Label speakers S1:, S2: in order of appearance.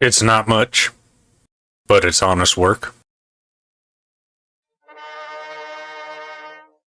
S1: It's not much, but it's honest work.